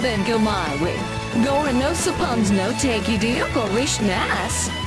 then go my way. Going no suppons no take you deal Polish nas.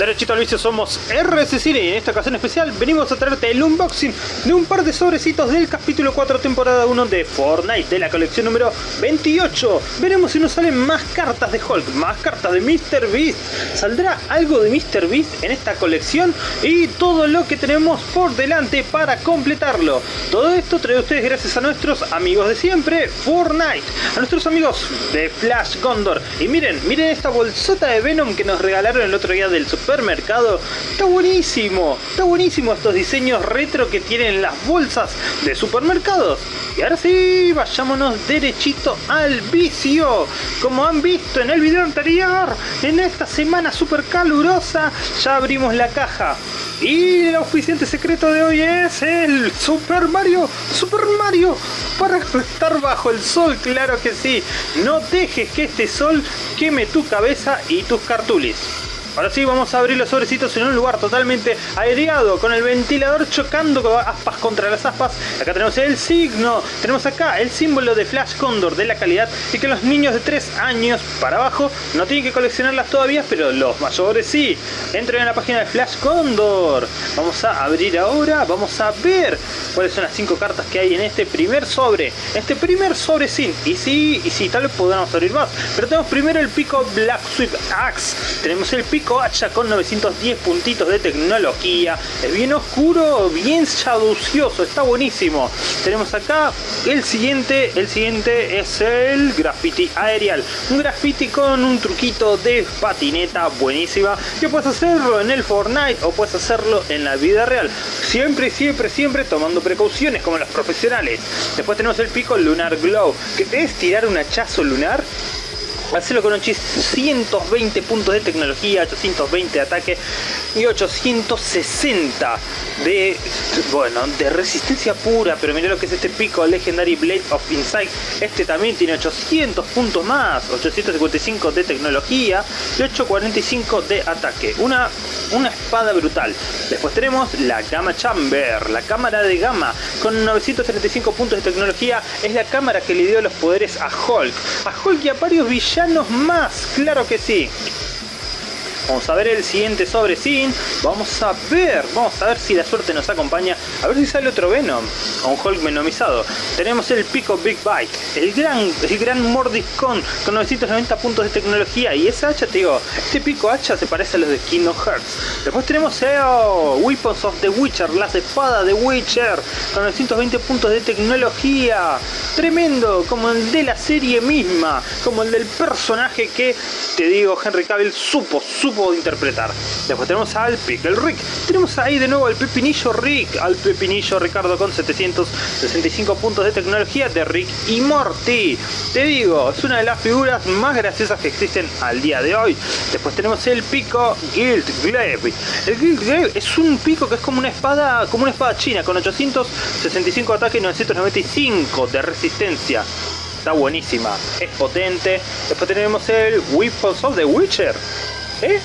Derechito al vicio somos RS Cine y en esta ocasión especial venimos a traerte el unboxing de un par de sobrecitos del capítulo 4 temporada 1 de Fortnite de la colección número 28. Veremos si nos salen más cartas de Hulk, más cartas de Mr. Beast. ¿Saldrá algo de Mr. Beast en esta colección? Y todo lo que tenemos por delante para completarlo. Todo esto trae ustedes gracias a nuestros amigos de siempre, Fortnite. A nuestros amigos de Flash Gondor. Y miren, miren esta bolsota de Venom que nos regalaron el otro día del Super supermercado. Está buenísimo, está buenísimo estos diseños retro que tienen las bolsas de supermercados. Y ahora sí, vayámonos derechito al vicio. Como han visto en el video anterior, en esta semana super calurosa, ya abrimos la caja. Y el oficiante secreto de hoy es el Super Mario, Super Mario, para estar bajo el sol, claro que sí. No dejes que este sol queme tu cabeza y tus cartulis. Ahora sí, vamos a abrir los sobrecitos en un lugar totalmente aireado, con el ventilador chocando aspas contra las aspas. Acá tenemos el signo, tenemos acá el símbolo de Flash Condor de la calidad y que los niños de 3 años para abajo no tienen que coleccionarlas todavía, pero los mayores sí. Entren en la página de Flash Condor. Vamos a abrir ahora, vamos a ver cuáles son las 5 cartas que hay en este primer sobre. Este primer sobre sin. Y sí, y sí, tal vez podamos abrir más. Pero tenemos primero el pico Black Sweep Axe. Tenemos el pico hacha con 910 puntitos de tecnología. Es bien oscuro, bien shaducioso, está buenísimo. Tenemos acá el siguiente, el siguiente es el graffiti aerial. Un graffiti con un truquito de patineta buenísima que puedes hacerlo en el Fortnite o puedes hacerlo en la vida real. Siempre, siempre, siempre tomando precauciones como los profesionales. Después tenemos el pico Lunar Glow, que es tirar un hachazo lunar Hacerlo con 820 puntos de tecnología, 820 de ataque y 860 de, bueno, de resistencia pura. Pero mira lo que es este pico Legendary Blade of Insight. Este también tiene 800 puntos más, 855 de tecnología y 845 de ataque. Una, una espada brutal. Después tenemos la Gamma Chamber, la cámara de Gamma, con 935 puntos de tecnología. Es la cámara que le dio los poderes a Hulk. A Hulk y a varios villanos más, claro que sí. Vamos a ver el siguiente sobre sin. Vamos a ver, vamos a ver si la suerte nos acompaña. A ver si sale otro Venom. O un Hulk venomizado. Tenemos el Pico Big Bite. El gran, el gran Mordiscon con 990 puntos de tecnología. Y esa hacha, te digo, este pico hacha se parece a los de Kingdom Hearts. Después tenemos el Weapons of the Witcher. Las espadas de Witcher. Con 920 puntos de tecnología. Tremendo, como el de la serie misma. Como el del personaje que, te digo, Henry Cavill supo, supo interpretar. Después tenemos al Pickle Rick. Tenemos ahí de nuevo al Pepinillo Rick, al Pepinillo Ricardo con 765 puntos de tecnología de Rick y Morty. Te digo, es una de las figuras más graciosas que existen al día de hoy. Después tenemos el pico Guild Glaive. El Guild Glaive es un pico que es como una espada, como una espada china con 865 de ataque y 995 de resistencia está buenísima, es potente. Después tenemos el Weapons of the Witcher. ¿Eh?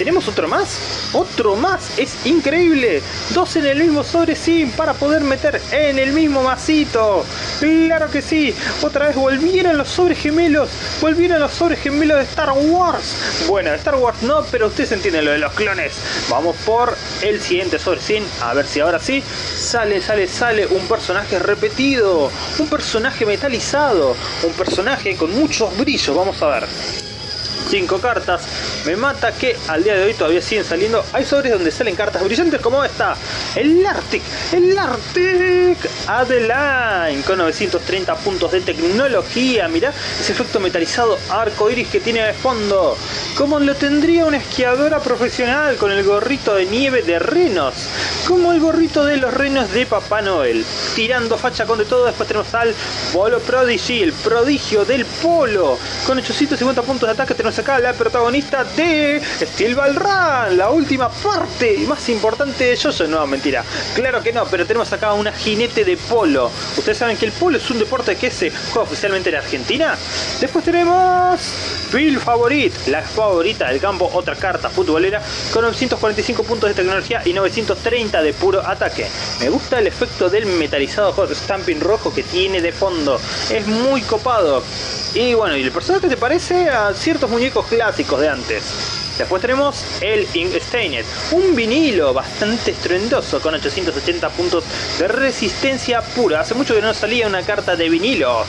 ¿Tenemos otro más? ¡Otro más! ¡Es increíble! Dos en el mismo sobre sim para poder meter en el mismo masito. ¡Claro que sí! Otra vez volvieron los sobres gemelos. Volvieron los sobres gemelos de Star Wars. Bueno, Star Wars no, pero ustedes entienden lo de los clones. Vamos por el siguiente sobre sim. A ver si ahora sí sale, sale, sale un personaje repetido. Un personaje metalizado. Un personaje con muchos brillos. Vamos a ver. 5 cartas. Me mata que al día de hoy todavía siguen saliendo. Hay sobres donde salen cartas brillantes como esta. El Arctic. El Arctic Adeline. Con 930 puntos de tecnología. Mirá ese efecto metalizado arco iris que tiene de fondo. Como lo tendría una esquiadora profesional con el gorrito de nieve de renos. Como el gorrito de los renos de Papá Noel. Tirando facha con de todo. Después tenemos al Polo Prodigy. El prodigio del polo. Con 850 puntos de ataque tenemos acá la protagonista de Steel Ball Run, la última parte más importante de Jojo. No, Claro que no, pero tenemos acá una jinete de polo. Ustedes saben que el polo es un deporte que se juega oficialmente en Argentina. Después tenemos Phil Favorit, la favorita del campo, otra carta futbolera con 945 puntos de tecnología y 930 de puro ataque. Me gusta el efecto del metal metalizado hot stamping rojo que tiene de fondo. Es muy copado. Y bueno, y el personaje te parece a ciertos muñecos clásicos de antes. Después tenemos el Ink Stained, un vinilo bastante estruendoso con 880 puntos de resistencia pura. Hace mucho que no salía una carta de vinilos.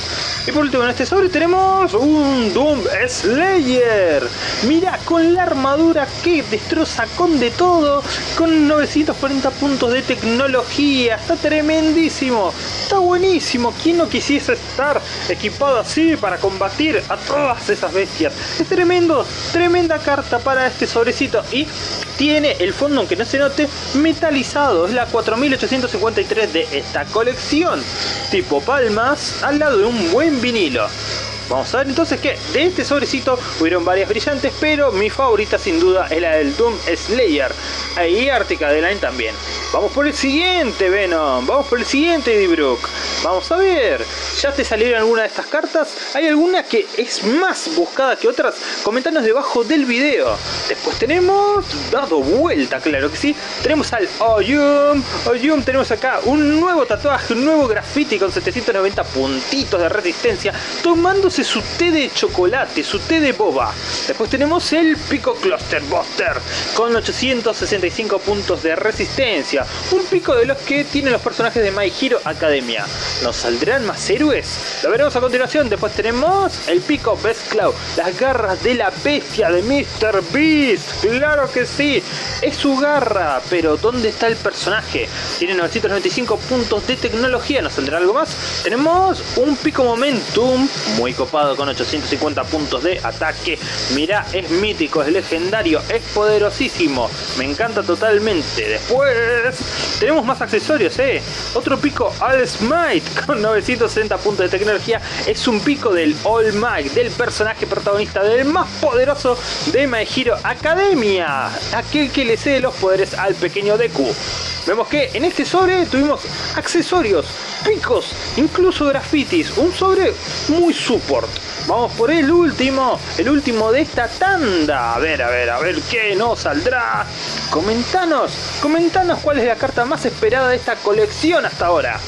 Y por último en este sobre tenemos un Doom Slayer. Mira, con la armadura que destroza con de todo, con 940 puntos de tecnología. Está tremendísimo, está buenísimo. ¿Quién no quisiese estar equipado así para combatir a todas esas bestias? Es tremendo, tremenda carta para este sobrecito y tiene el fondo, aunque no se note, metalizado. Es la 4853 de esta colección. Tipo palmas al lado de un buen vinilo. Vamos a ver entonces que de este sobrecito hubieron varias brillantes, pero mi favorita sin duda es la del Doom Slayer. Y Arctica Line también. Vamos por el siguiente Venom, vamos por el siguiente D-Brook. Vamos a ver, ¿ya te salieron alguna de estas cartas? ¿Hay alguna que es más buscada que otras? Comentanos debajo del video. Después tenemos, dado vuelta, claro que sí, tenemos al Oyum. Oyum tenemos acá un nuevo tatuaje, un nuevo graffiti con 790 puntitos de resistencia, tomándose su té de chocolate, su té de boba. Después tenemos el Pico Cluster Buster con 865 puntos de resistencia. Un pico de los que tienen los personajes de My Hero Academia. ¿Nos saldrán más héroes? Lo veremos a continuación. Después tenemos el pico Best Cloud. Las garras de la bestia de Mr. Beast. Claro que sí. Es su garra. Pero ¿dónde está el personaje? Tiene 995 puntos de tecnología. ¿Nos saldrá algo más? Tenemos un pico Momentum. Muy copado con 850 puntos de ataque. Mirá, es mítico, es legendario, es poderosísimo. Me encanta totalmente. Después tenemos más accesorios, ¿eh? Otro pico All Smite con 960 puntos de tecnología. Es un pico del All Might, del personaje protagonista, del más poderoso de My Academia. Aquel que le cede los poderes al pequeño Deku. Vemos que en este sobre tuvimos accesorios, picos, incluso grafitis. Un sobre muy support. Vamos por el último, el último de esta tanda. A ver, a ver, a ver qué nos saldrá. Comentanos, comentanos cuál es la carta más esperada de esta colección hasta ahora.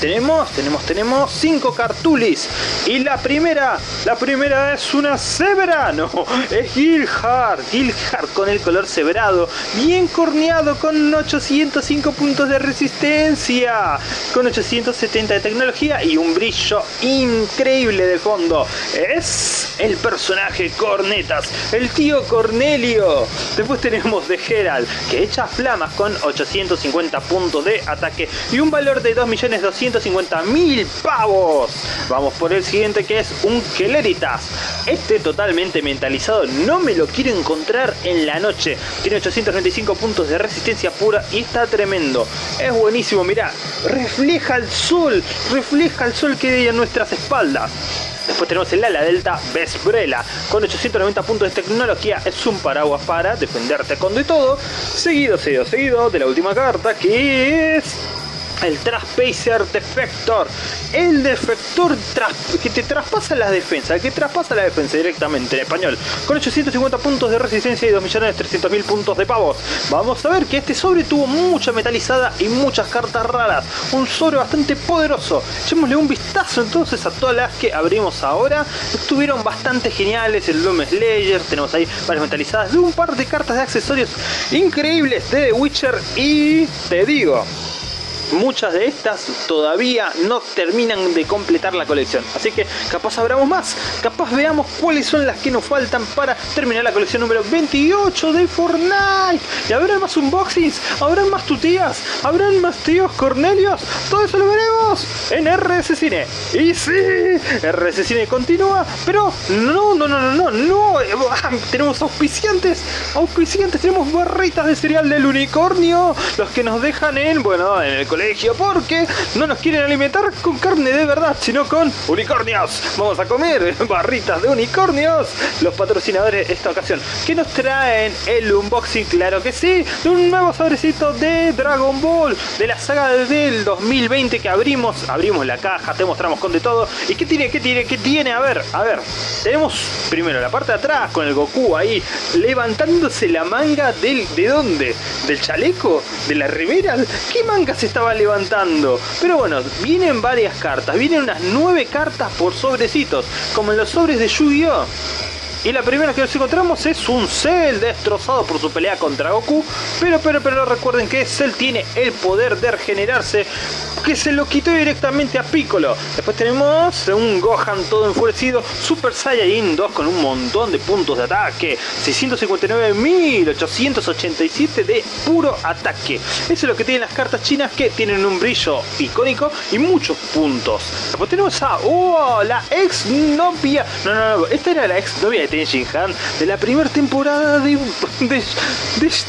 Tenemos, tenemos, tenemos cinco cartulis. Y la primera, la primera es una cebra. No, es Gilhard. Gilhard con el color cebrado. Bien corneado con 805 puntos de resistencia. Con 870 de tecnología y un brillo increíble de fondo. Es el personaje Cornetas. El tío Cornelio. Después tenemos de Gerald. Que echa flamas con 850 puntos de ataque. Y un valor de 2.200.000 150.000 pavos. Vamos por el siguiente que es un Keleritas. Este totalmente mentalizado no me lo quiero encontrar en la noche. Tiene 895 puntos de resistencia pura y está tremendo. Es buenísimo, mirá. Refleja el sol. Refleja el sol que hay en nuestras espaldas. Después tenemos el ala delta Vesbrela con 890 puntos de tecnología. Es un paraguas para defenderte con de todo. Seguido, seguido, seguido de la última carta que es el Traspacer Defector. El defector que te traspasa la defensa, que traspasa la defensa directamente en español. Con 850 puntos de resistencia y 2.300.000 puntos de pavos. Vamos a ver que este sobre tuvo mucha metalizada y muchas cartas raras. Un sobre bastante poderoso. Echémosle un vistazo entonces a todas las que abrimos ahora. Estuvieron bastante geniales. El Doom Slayer, tenemos ahí varias metalizadas de un par de cartas de accesorios increíbles de The Witcher. Y te digo, muchas de estas todavía no terminan de completar la colección. Así que capaz abramos más, capaz veamos cuáles son las que nos faltan para terminar la colección número 28 de Fortnite. Y habrá más unboxings, habrán más tutías, habrán más tíos Cornelios. Todo eso lo veremos en RS Cine. Y sí, RS Cine continúa, pero no, no, no, no, no, no. Tenemos auspiciantes, auspiciantes, tenemos barritas de cereal del unicornio, los que nos dejan en, bueno, en el colegio porque no nos quieren alimentar con carne de verdad, sino con unicornios. Vamos a comer barritas de unicornios. Los patrocinadores de esta ocasión que nos traen el unboxing, claro que sí, de un nuevo sobrecito de Dragon Ball de la saga del 2020 que abrimos, abrimos la caja, te mostramos con de todo. ¿Y qué tiene? ¿Qué tiene? ¿Qué tiene? A ver, a ver. Tenemos primero la parte de atrás con el Goku ahí levantándose la manga del ¿de dónde? ¿Del chaleco? ¿De la remera? ¿Qué manga se estaba levantando. Pero bueno, vienen varias cartas. Vienen unas 9 cartas por sobrecitos. Como en los sobres de Yu-Gi-Oh! Y la primera que nos encontramos es un Cell destrozado por su pelea contra Goku. Pero, pero, pero recuerden que Cell tiene el poder de regenerarse que se lo quitó directamente a Piccolo. Después tenemos un Gohan todo enfurecido, Super Saiyajin 2 con un montón de puntos de ataque, 659.887 de puro ataque. Eso es lo que tienen las cartas chinas que tienen un brillo icónico y muchos puntos. Después tenemos a oh, la ex novia. No, no, no, esta era la ex novia de De la primera temporada de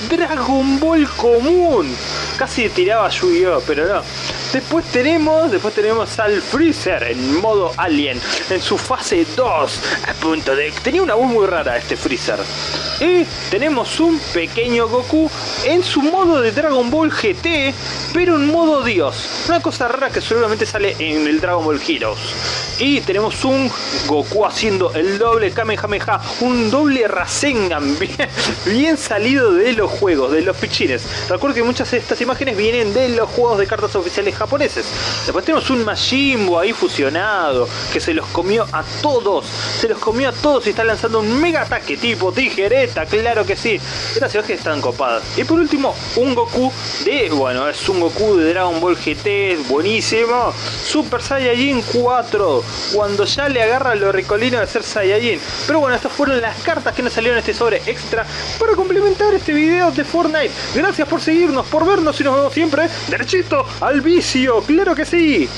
Dragon Ball común. Casi tiraba Yu-Gi-Oh, pero no. Después tenemos, después tenemos al Freezer en modo Alien, en su fase 2, a punto de... Tenía una voz muy rara este Freezer. Y tenemos un pequeño Goku en su modo de Dragon Ball GT, pero en modo Dios. Una cosa rara que seguramente sale en el Dragon Ball Heroes. Y tenemos un Goku haciendo el doble Kamehameha, un doble Rasengan, bien, salido de los juegos, de los pichines. Recuerdo que muchas de estas imágenes vienen de los juegos de cartas oficiales japoneses. Después tenemos un Majimbo ahí fusionado, que se los comió a todos, se los comió a todos y está lanzando un mega ataque tipo tijereta, claro que sí. Estas imágenes están copadas. Y por último, un Goku de, bueno, es un Goku de Dragon Ball GT, buenísimo. Super Saiyajin 4, cuando ya le agarra lo ricolino de ser Saiyajin. Pero bueno, estas fueron las cartas que nos salieron en este sobre extra para complementar este video de Fortnite. Gracias por seguirnos, por vernos y nos vemos siempre derechito al vicio. ¡Claro que sí!